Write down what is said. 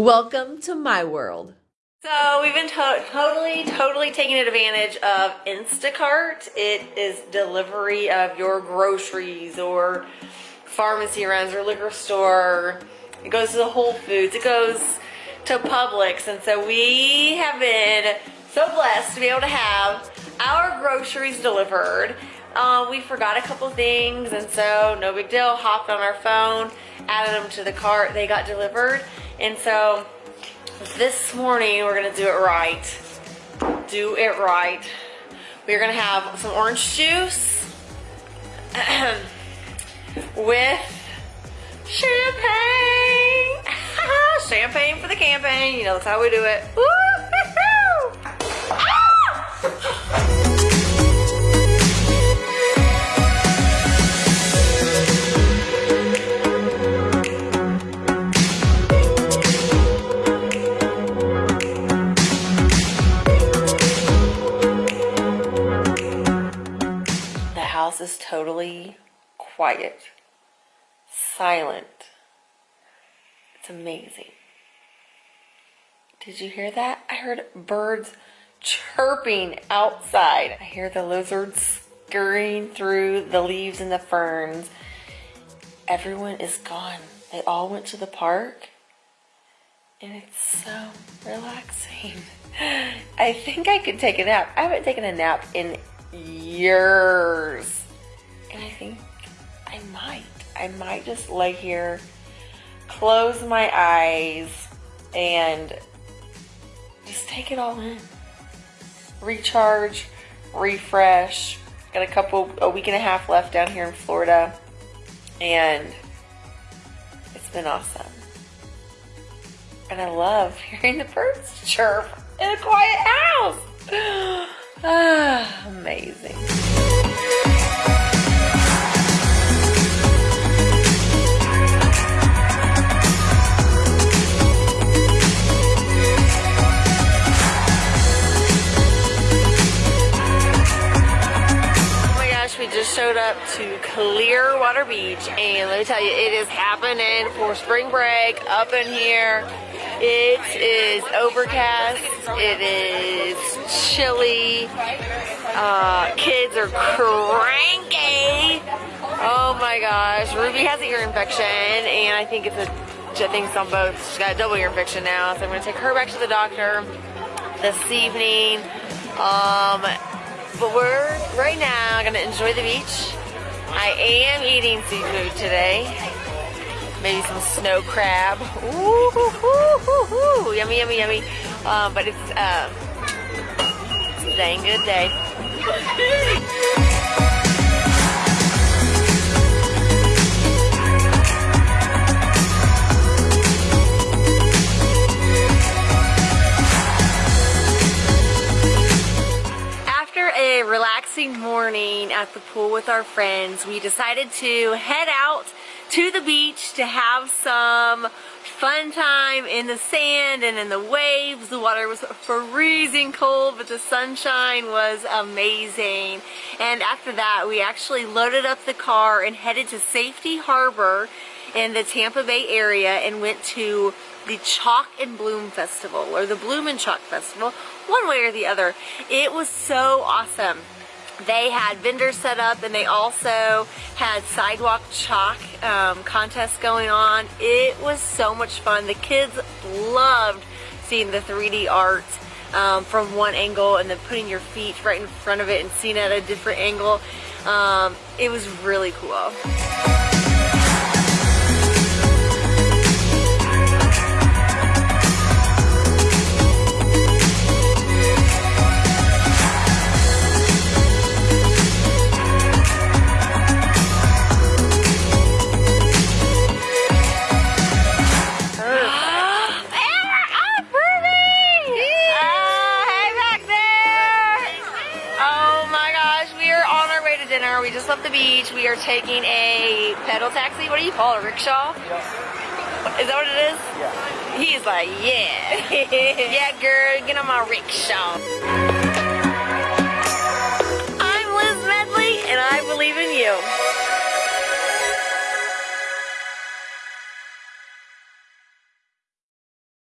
Welcome to my world. So we've been to totally, totally taking advantage of Instacart. It is delivery of your groceries or pharmacy runs or liquor store. It goes to the Whole Foods. It goes to Publix. And so we have been so blessed to be able to have our groceries delivered. Uh, we forgot a couple things and so no big deal. Hopped on our phone, added them to the cart. They got delivered. And so this morning we're gonna do it right. Do it right. We're gonna have some orange juice with champagne. champagne for the campaign. You know, that's how we do it. The house is totally quiet, silent. It's amazing. Did you hear that? I heard birds chirping outside. I hear the lizards scurrying through the leaves and the ferns. Everyone is gone. They all went to the park. And it's so relaxing. I think I could take a nap. I haven't taken a nap in years. And I think I might. I might just lay here, close my eyes, and just take it all in. Recharge, refresh. Got a couple, a week and a half left down here in Florida. And it's been awesome. And I love hearing the birds chirp in a quiet house. Ah. Just showed up to Clearwater Beach and let me tell you, it is happening for spring break up in here. It is overcast. It is chilly. Uh, kids are cranky. Oh my gosh. Ruby has an ear infection and I think it's a I think it's on both. She's got a double ear infection now. So I'm to take her back to the doctor this evening. Um, but we're right now to enjoy the beach. I am eating seafood today maybe some snow crab. Ooh, ooh, ooh, ooh, yummy, yummy, yummy. Um, but it's, um, it's a dang good day. morning at the pool with our friends, we decided to head out to the beach to have some fun time in the sand and in the waves. The water was freezing cold, but the sunshine was amazing. And after that, we actually loaded up the car and headed to Safety Harbor in the Tampa Bay area and went to the Chalk and Bloom Festival or the Bloom and Chalk Festival, one way or the other. It was so awesome they had vendors set up and they also had sidewalk chalk um, contests going on. It was so much fun. The kids loved seeing the 3D art um, from one angle and then putting your feet right in front of it and seeing it at a different angle. Um, it was really cool. Dinner. We just left the beach. We are taking a pedal taxi. What do you call it? A rickshaw? Is that what it is? Yeah. He's like, yeah. yeah, girl, get on my rickshaw.